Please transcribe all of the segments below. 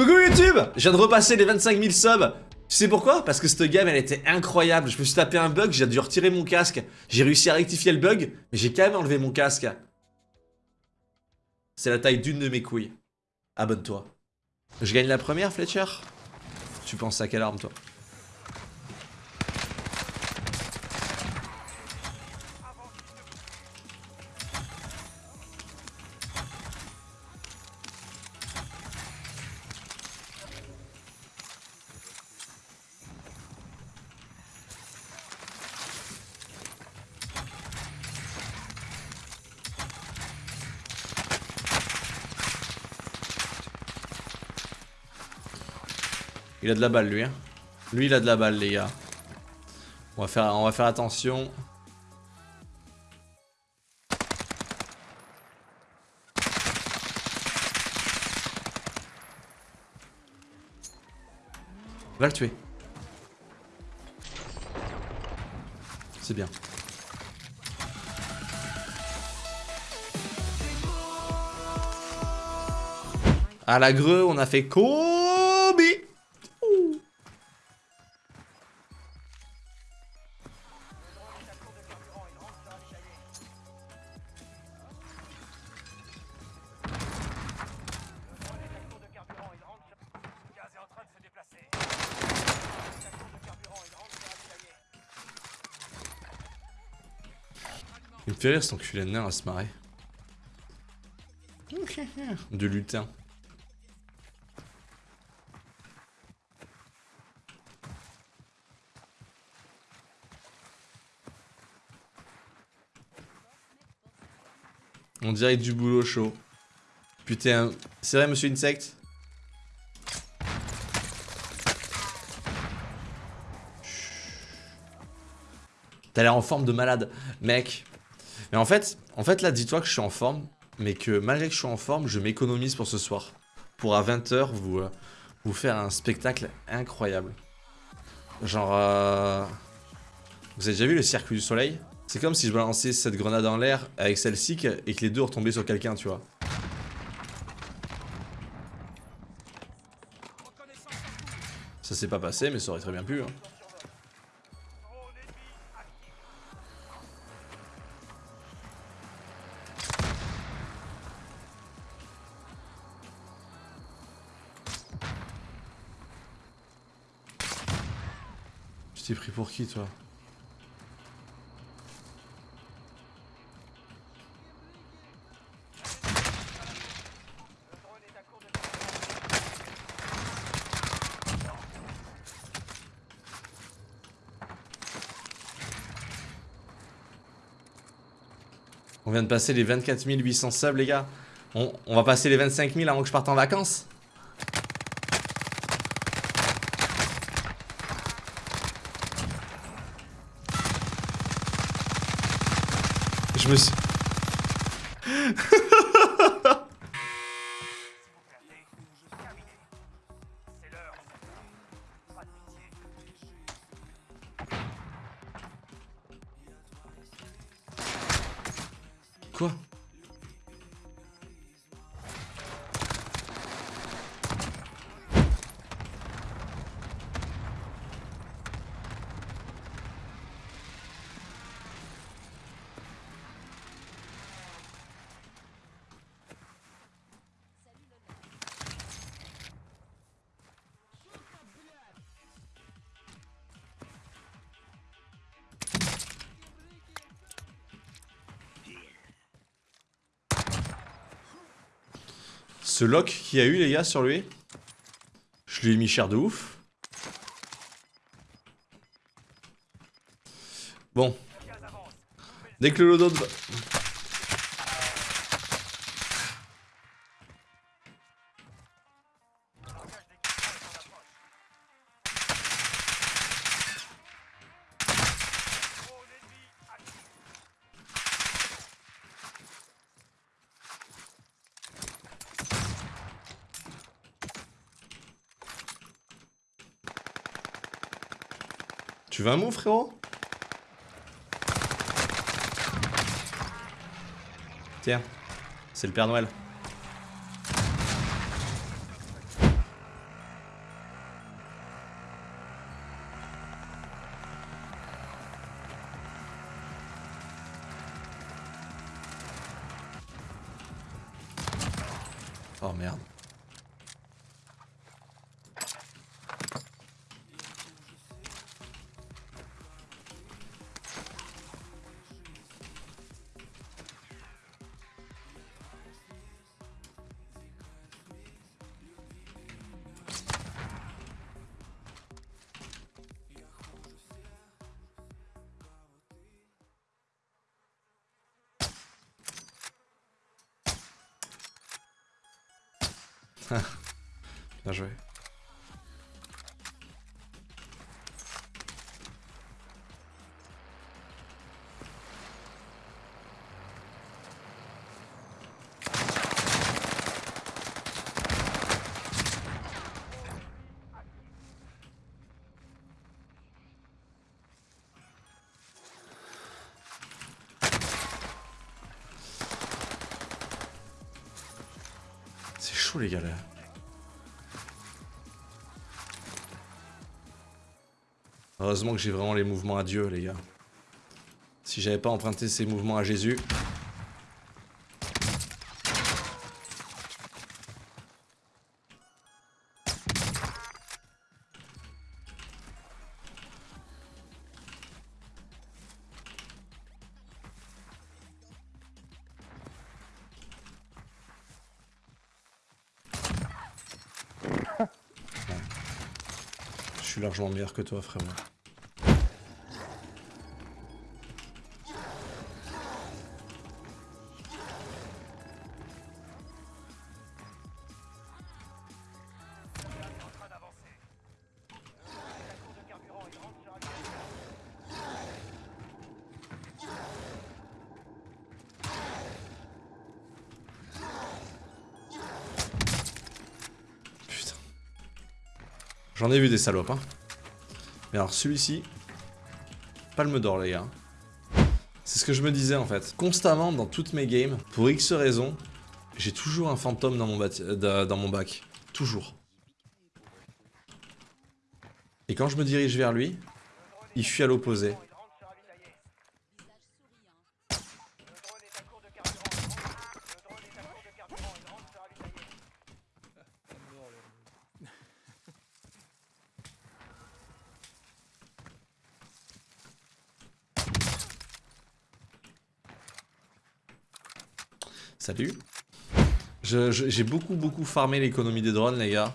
Coucou YouTube Je viens de repasser les 25 000 subs. Tu sais pourquoi? Parce que cette game elle était incroyable. Je me suis tapé un bug, j'ai dû retirer mon casque. J'ai réussi à rectifier le bug, mais j'ai quand même enlevé mon casque. C'est la taille d'une de mes couilles. Abonne-toi. Je gagne la première Fletcher? Tu penses à quelle arme toi? Il a de la balle lui hein. Lui il a de la balle les gars. On va faire, on va faire attention. Va le tuer. C'est bien. À la greu, on a fait Kobe Il me fait rire cet enculé de nain à se marrer. De lutin. On dirait du boulot chaud. Putain, c'est vrai monsieur Insect? T'as l'air en forme de malade, mec. Mais en fait, en fait là, dis-toi que je suis en forme, mais que malgré que je suis en forme, je m'économise pour ce soir. Pour à 20h vous, euh, vous faire un spectacle incroyable. Genre... Euh... Vous avez déjà vu le circuit du soleil? C'est comme si je balançais cette grenade en l'air avec celle-ci et que les deux retombaient sur quelqu'un, tu vois. Ça s'est pas passé, mais ça aurait très bien pu. Hein. Tu t'es pris pour qui, toi? On vient de passer les 24 800 subs, les gars. On, on va passer les 25 000 avant que je parte en vacances. Je me. Quoi? Ce lock qu'il a eu les gars sur lui. Je lui ai mis cher de ouf. Bon. Dès que le loadout Tu veux un mot, frérot? Tiens, c'est le Père Noël. Bien les gars là. Heureusement que j'ai vraiment les mouvements à Dieu les gars. Si j'avais pas emprunté ces mouvements à Jésus. Suis largement meilleur que toi frérot. J'en ai vu des salopes, hein. Mais alors celui-ci, palme d'or les gars. C'est ce que je me disais en fait. Constamment dans toutes mes games, pour X raisons, j'ai toujours un fantôme dans mon, dans mon bac. Toujours. Et quand je me dirige vers lui, il fuit à l'opposé. J'ai beaucoup beaucoup farmé l'économie des drones les gars.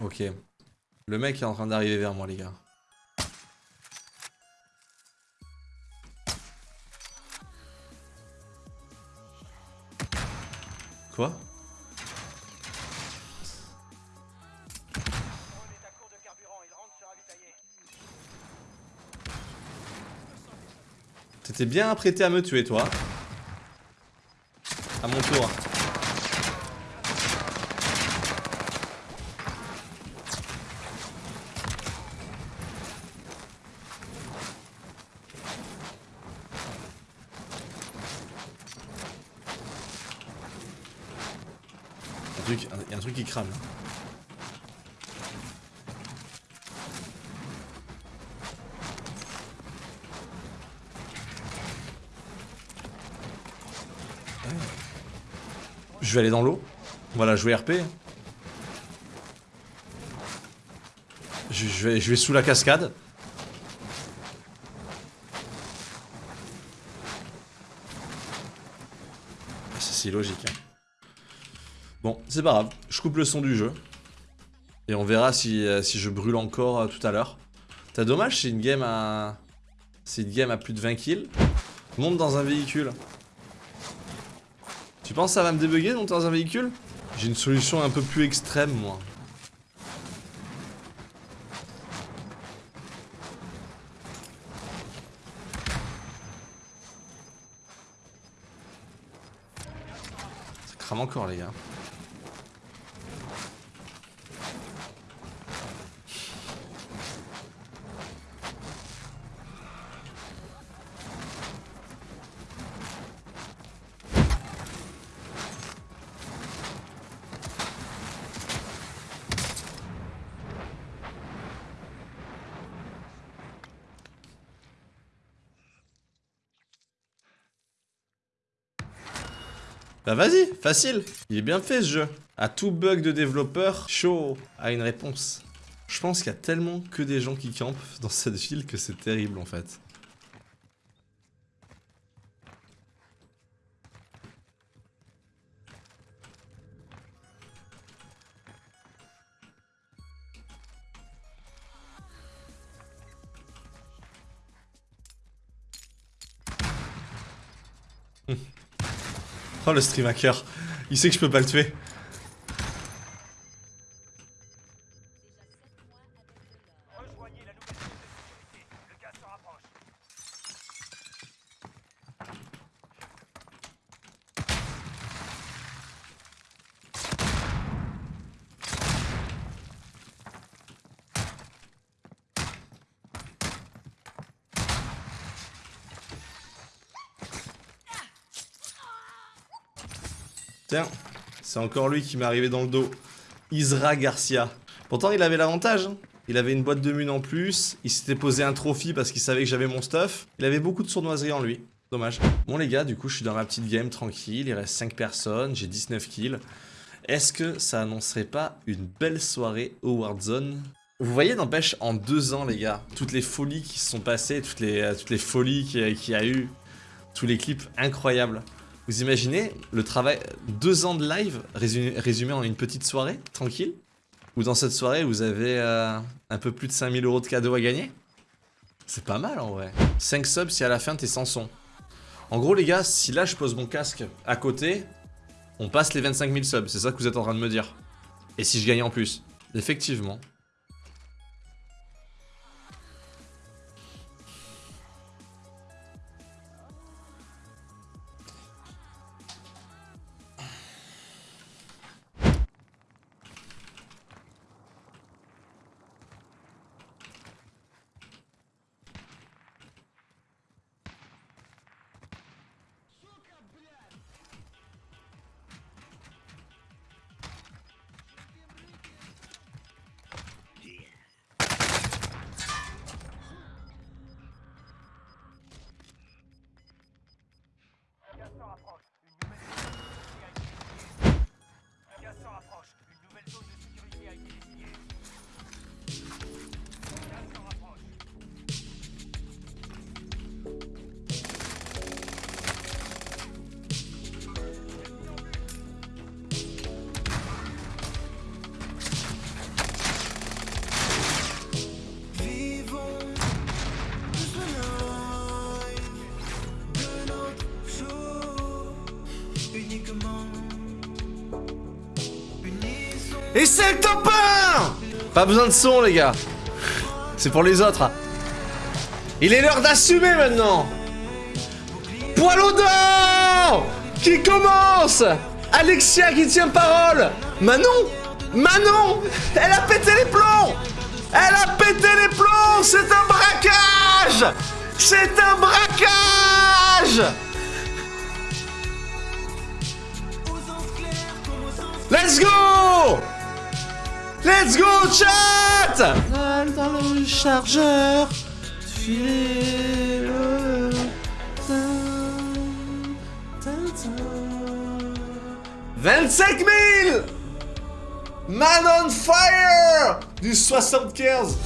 Ok. Le mec est en train d'arriver vers moi les gars. Quoi? T'étais bien apprêté à me tuer toi. À mon tour. Un- y a un truc qui crame. là. Je vais aller dans l'eau. La jouer RP. Je, vais, sous la cascade. Ah, c'est logique. hein. Bon, c'est pas grave. Je coupe le son du jeu. Et on verra si, euh, je brûle encore euh, tout à l'heure. T'as dommage, c'est une game à... C'est une game à plus de 20 kills. Monte dans un véhicule. Tu penses que ça va me débugger dans un véhicule? J'ai une solution un peu plus extrême, moi. Ça crame encore, les gars. Bah vas-y, facile. Il est bien fait ce jeu. À tout bug de développeur, chaud a une réponse. Je pense qu'il y a tellement que des gens qui campent dans cette ville que c'est terrible en fait. Oh le stream hacker. Il sait que je peux pas le tuer. C'est encore lui qui m'est arrivé dans le dos. Isra Garcia. Pourtant, il avait l'avantage. Hein. Il avait une boîte de mun en plus. Il s'était posé un trophy parce qu'il savait que j'avais mon stuff. Il avait beaucoup de sournoiserie en lui. Dommage. Bon les gars, du coup, je suis dans ma petite game tranquille. Il reste 5 personnes. J'ai 19 kills. Est-ce que ça annoncerait pas une belle soirée au Warzone Vous voyez, n'empêche, en deux ans, les gars, toutes les folies qui se sont passées, toutes les, euh, toutes les folies qu'il y a eu, tous les clips incroyables. Vous imaginez le travail, deux ans de live résumé, en une petite soirée, tranquille? Ou dans cette soirée, vous avez euh, un peu plus de 5000 euros de cadeaux à gagner? C'est pas mal en vrai. 5 subs si à la fin t'es sans son. En gros les gars, si là je pose mon casque à côté, on passe les 25 000 subs, c'est ça que vous êtes en train de me dire. Et si je gagne en plus? Effectivement, C'est le top 1 Pas besoin de son, les gars. C'est pour les autres. Il est l'heure d'assumer maintenant Poil au dos Qui commence Alexia qui tient parole Manon Manon Elle a pété les plombs Elle a pété les plombs C'est un braquage C'est un braquage Let's go Let's go, chat! Dans le chargeur, 25 000 Man on fire! Du 75